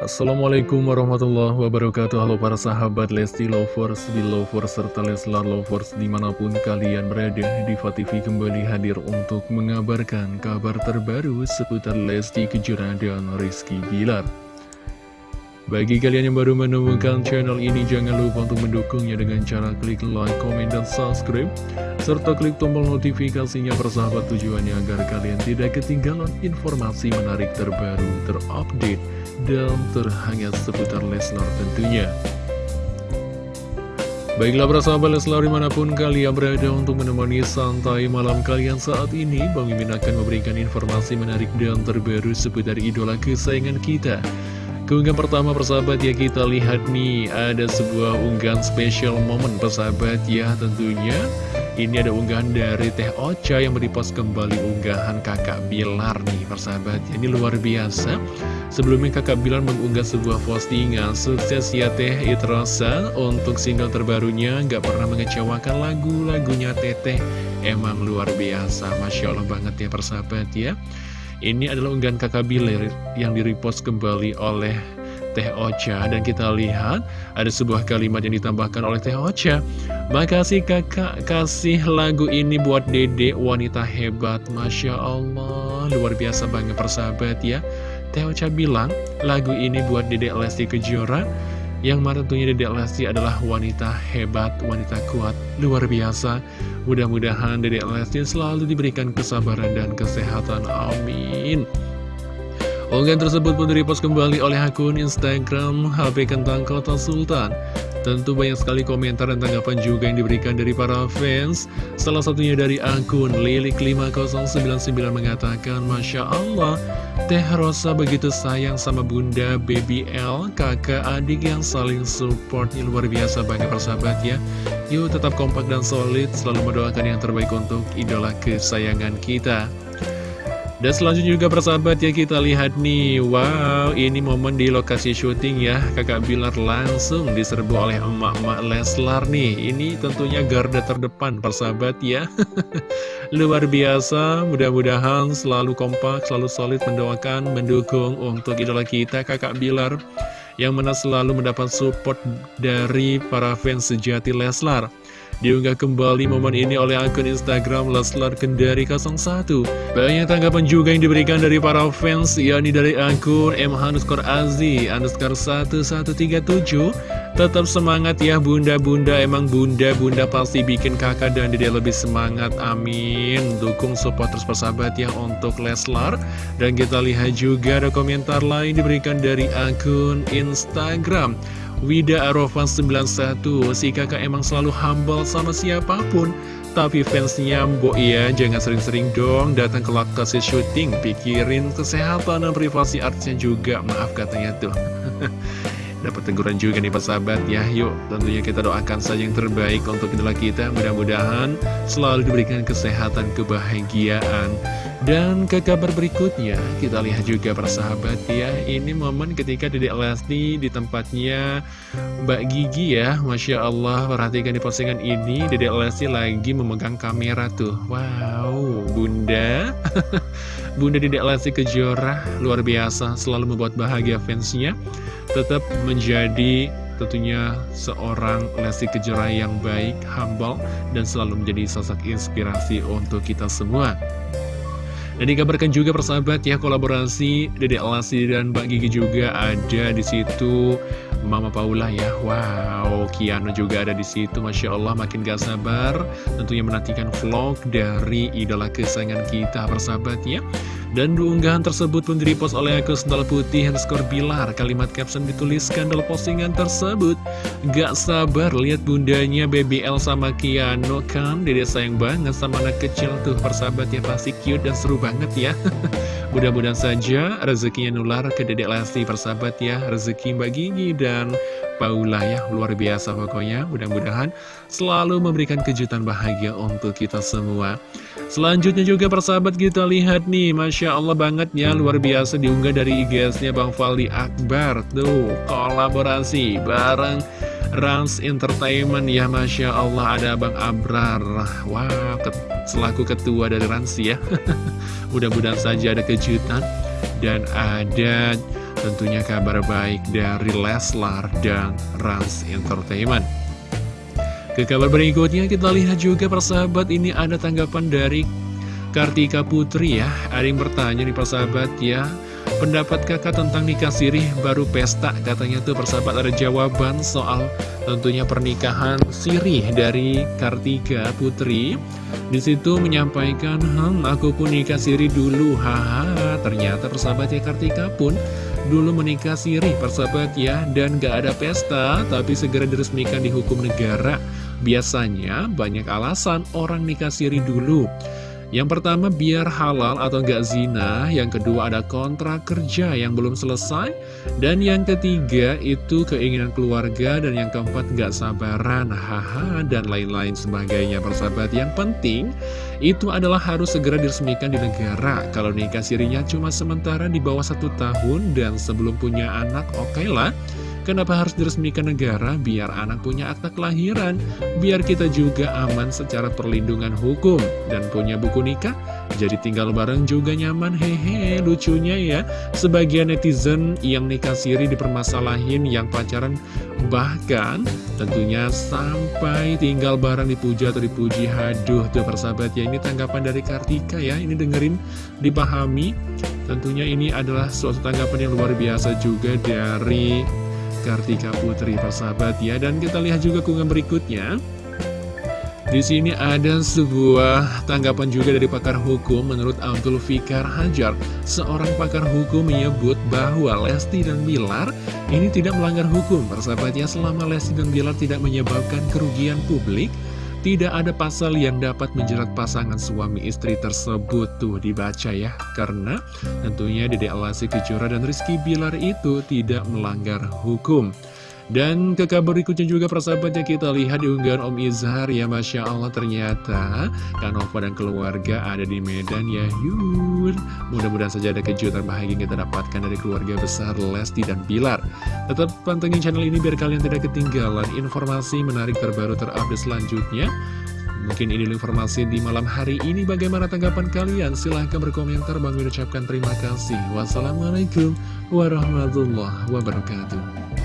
Assalamualaikum warahmatullahi wabarakatuh Halo para sahabat Lesti Lovers, Belovers, serta Leslar Lovers di mana pun kalian berada Diva TV kembali hadir untuk mengabarkan kabar terbaru seputar Lesti Kejora dan Rizky Bilar bagi kalian yang baru menemukan channel ini, jangan lupa untuk mendukungnya dengan cara klik like, komen, dan subscribe. Serta klik tombol notifikasinya persahabat tujuannya agar kalian tidak ketinggalan informasi menarik terbaru, terupdate, dan terhangat seputar Leslar tentunya. Baiklah para sahabat Leslar di mana pun kalian berada untuk menemani santai malam kalian saat ini Bang Mimin akan memberikan informasi menarik dan terbaru seputar idola kesayangan kita Keunggahan pertama persahabat ya kita lihat nih ada sebuah unggahan spesial momen persahabat ya tentunya Ini ada unggahan dari Teh Ocha yang merepost kembali unggahan kakak Bilar nih persahabat. Ini luar biasa. Sebelumnya kakak Bilar mengunggah sebuah postingan Sukses ya Teh Itrosa Untuk single terbarunya gak pernah mengecewakan lagu-lagunya Teteh Emang luar biasa Masya Allah banget ya persahabat ya. Ini adalah unggahan kakak Bilir yang direpost kembali oleh Teh Ocha. Dan kita lihat ada sebuah kalimat yang ditambahkan oleh Teh Ocha. Makasih kakak. Kasih lagu ini buat dede wanita hebat. Masya Allah. Luar biasa banget persahabat ya. Teh Ocha bilang lagu ini buat dede Lesti Kejora. Yang mana tentunya Dedek Lesti adalah wanita hebat, wanita kuat, luar biasa. Mudah-mudahan Dedek Lesti selalu diberikan kesabaran dan kesehatan. Amin. Unggahan tersebut pun direpost kembali oleh akun Instagram HP Kentang Kota Sultan. Tentu banyak sekali komentar dan tanggapan juga yang diberikan dari para fans. Salah satunya dari akun Lilik5099 mengatakan, Masya Allah, Teh Rosa begitu sayang sama bunda Baby L, kakak adik yang saling support. Ini luar biasa banget persahabat ya. Yuk tetap kompak dan solid, selalu mendoakan yang terbaik untuk idola kesayangan kita. Dan selanjutnya juga persahabat ya kita lihat nih Wow ini momen di lokasi syuting ya. Kakak Bilar langsung diserbu oleh emak-emak Leslar nih. Ini tentunya garda terdepan persahabat ya. Luar biasa mudah-mudahan selalu kompak Selalu solid mendoakan mendukung untuk idola kita Kakak Bilar Yang mana selalu mendapat support dari para fans sejati Leslar Diunggah kembali momen ini oleh akun Instagram Leslar Kendari 01 Banyak tanggapan juga yang diberikan dari para fans yakni dari akun M. Hanuskor Azi Underscore 1137 Tetap semangat ya bunda-bunda. Emang bunda-bunda pasti bikin kakak dan dede lebih semangat. Amin. Dukung support terus persahabat ya untuk Leslar Dan kita lihat juga ada komentar lain diberikan dari akun Instagram Wida Arofan 91 Si kakak emang selalu humble sama siapa pun. Tapi fansnya mbok ya Jangan sering-sering dong datang ke lokasi syuting. Pikirin kesehatan dan privasi artisnya juga Maaf katanya tuh Dapat teguran juga nih persahabat ya Yuk tentunya kita doakan saja yang terbaik untuk idola kita. Mudah-mudahan selalu diberikan kesehatan, kebahagiaan. Dan ke kabar berikutnya, kita lihat juga persahabat ya, ini momen ketika Dedek Lesti di tempatnya Mbak Gigi ya, Masya Allah, perhatikan di postingan ini, Dedek Lesti lagi memegang kamera tuh, wow, bunda, bunda Dedek Lesti Kejora, luar biasa, selalu membuat bahagia fansnya, tetap menjadi tentunya seorang Lesti Kejora yang baik, humble, dan selalu menjadi sosok inspirasi untuk kita semua. Dan dikabarkan juga persahabat ya kolaborasi Dede Alasi dan Mbak Gigi juga ada di situ Mama Paula ya Wow Kiano juga ada di situ Masya Allah makin gak sabar Tentunya menantikan vlog dari idola kesayangan kita persahabat ya dan diunggahan tersebut pun direpost oleh akun sendal putih underscore bilar. Kalimat caption dituliskan dalam postingan tersebut. Gak sabar lihat bundanya BBL sama Kiano kan. Dede sayang banget sama anak kecil tuh persahabat ya pasti cute dan seru banget ya. Mudah-mudahan saja rezekinya nular ke dedek Lesti persahabat ya. Rezeki Mbak Gigi dan Paula ya luar biasa pokoknya. Mudah-mudahan selalu memberikan kejutan bahagia untuk kita semua. Selanjutnya juga persahabat kita lihat nih. Masya Allah banget ya luar biasa diunggah dari IGS-nya Bang Faldi Akbar. Tuh kolaborasi bareng Rans Entertainment ya Masya Allah. Ada Bang Abrar. Wah wow, selaku ketua dari Rans ya. Mudah-mudahan saja ada kejutan. Dan ada tentunya kabar baik dari Leslar dan Rans Entertainment. Ke kabar berikutnya kita lihat juga persahabat ini ada tanggapan dari Kartika Putri ya. Ada yang bertanya nih persahabat ya Pendapat kakak tentang nikah sirih baru pesta? Katanya tuh persahabat ada jawaban soal tentunya pernikahan sirih dari Kartika Putri. Di situ menyampaikan Hmm aku pun nikah sirih dulu Haha. Ternyata persahabat ya Kartika pun dulu menikah sirih persahabat ya Dan gak ada pesta tapi segera diresmikan di hukum negara. Biasanya banyak alasan orang nikah siri dulu Yang pertama biar halal atau gak zina. Yang kedua ada kontrak kerja yang belum selesai. Dan yang ketiga itu keinginan keluarga. Dan yang keempat gak sabaran. Haha dan lain-lain sebagainya. Persahabat Yang penting itu adalah harus segera diresmikan di negara. Kalau nikah sirinya cuma sementara di bawah satu tahun Dan sebelum punya anak oke okay lah Kenapa harus diresmikan negara? Biar anak punya akta kelahiran, biar kita juga aman secara perlindungan hukum dan punya buku nikah. Jadi tinggal bareng juga nyaman, hehe, lucunya ya. Sebagian netizen yang nikah siri dipermasalahin yang pacaran bahkan tentunya sampai tinggal bareng dipuja atau dipuji. Haduh tuh persahabat ya, ini tanggapan dari Kartika ya, ini dengerin, dipahami. Tentunya ini adalah suatu tanggapan yang luar biasa juga dari Kartika Putri persahabat ya dan kita lihat juga kungan berikutnya di sini ada sebuah tanggapan juga dari pakar hukum menurut Abdul Fikar Hajar. Seorang pakar hukum menyebut bahwa Lesti dan Bilar ini tidak melanggar hukum. Persahabatnya selama Lesti dan Bilar tidak menyebabkan kerugian publik, tidak ada pasal yang dapat menjerat pasangan suami istri tersebut tuh dibaca ya. Karena tentunya Dede Alasi Kejora dan Rizky Bilar itu tidak melanggar hukum dan ke kabar berikutnya juga persahabatnya kita lihat di unggahan Om Izhar. Ya Masya Allah ternyata Kanova dan keluarga ada di Medan ya Yun Mudah-mudahan saja ada kejutan bahagia yang kita dapatkan dari keluarga besar Lesti dan Pilar Tetap pantengin channel ini biar kalian tidak ketinggalan informasi menarik terbaru terupdate selanjutnya. Mungkin ini informasi di malam hari ini. Bagaimana tanggapan kalian? Silahkan berkomentar. Bang ucapkan terima kasih. Wassalamualaikum warahmatullahi wabarakatuh